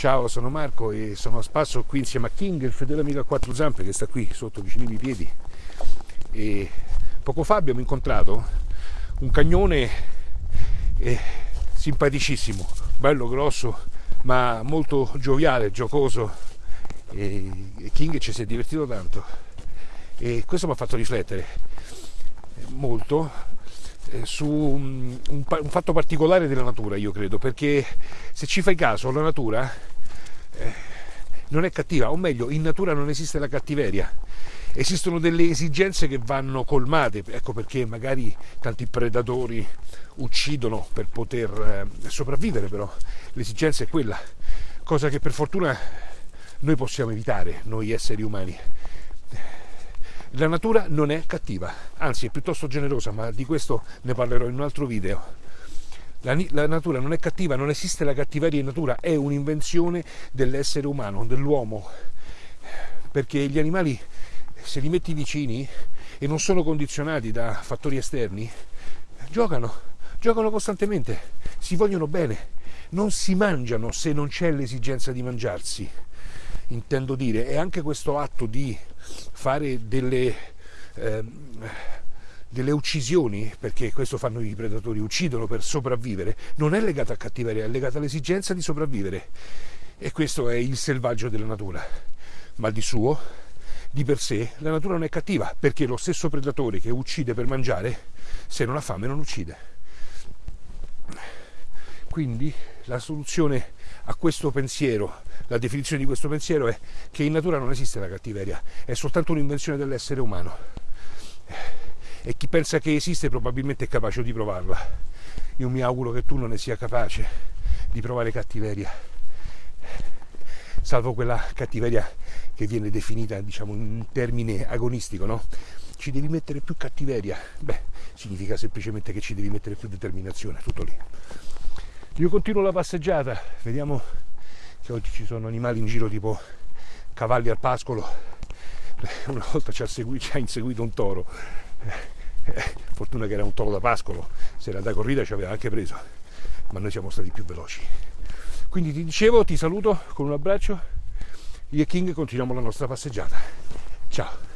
Ciao, sono Marco e sono a spasso qui insieme a King, il fedele amico a quattro zampe che sta qui sotto vicino ai miei piedi. E poco fa abbiamo incontrato un cagnone eh, simpaticissimo, bello grosso, ma molto gioviale, giocoso. E, e King ci si è divertito tanto. E questo mi ha fatto riflettere molto eh, su un, un, un, fatto particolare della natura, io credo, perché se ci fai caso, la natura eh, non è cattiva, o meglio, in natura non esiste la cattiveria. Esistono delle esigenze che vanno colmate, ecco perché magari tanti predatori uccidono per poter eh, sopravvivere, però l'esigenza è quella, cosa che per fortuna noi possiamo evitare, noi esseri umani. La natura non è cattiva, anzi è piuttosto generosa, ma di questo ne parlerò in un altro video. La, la, natura non è cattiva, non esiste la cattiveria in natura, è un'invenzione dell'essere umano, dell'uomo. Perché gli animali, se li metti vicini e non sono condizionati da fattori esterni, giocano, giocano costantemente, si vogliono bene, non si mangiano se non c'è l'esigenza di mangiarsi intendo dire, e anche questo atto di fare delle, eh, delle uccisioni, perché questo fanno i predatori, uccidono per sopravvivere, non è legato a cattiveria, è legato all'esigenza di sopravvivere. E questo è il selvaggio della natura. Ma di suo, di per sé, la natura non è cattiva, perché lo stesso predatore che uccide per mangiare, se non ha fame non uccide. Quindi la soluzione a questo pensiero la definizione di questo pensiero è che in natura non esiste la cattiveria, è soltanto un'invenzione dell'essere umano. E chi pensa che esiste probabilmente è capace di provarla. Io mi auguro che tu non ne sia capace di provare cattiveria, salvo quella cattiveria che viene definita diciamo in termine agonistico, no? Ci devi mettere più cattiveria. Beh, significa semplicemente che ci devi mettere più determinazione, tutto lì. Io continuo la passeggiata, vediamo che oggi ci sono animali in giro tipo cavalli al pascolo una volta ci ha, seguito, ci ha inseguito un toro fortuna che era un toro da pascolo se era da corrida ci aveva anche preso ma noi siamo stati più veloci. Quindi ti dicevo ti saluto con un abbraccio. Io e King continuiamo la nostra passeggiata. Ciao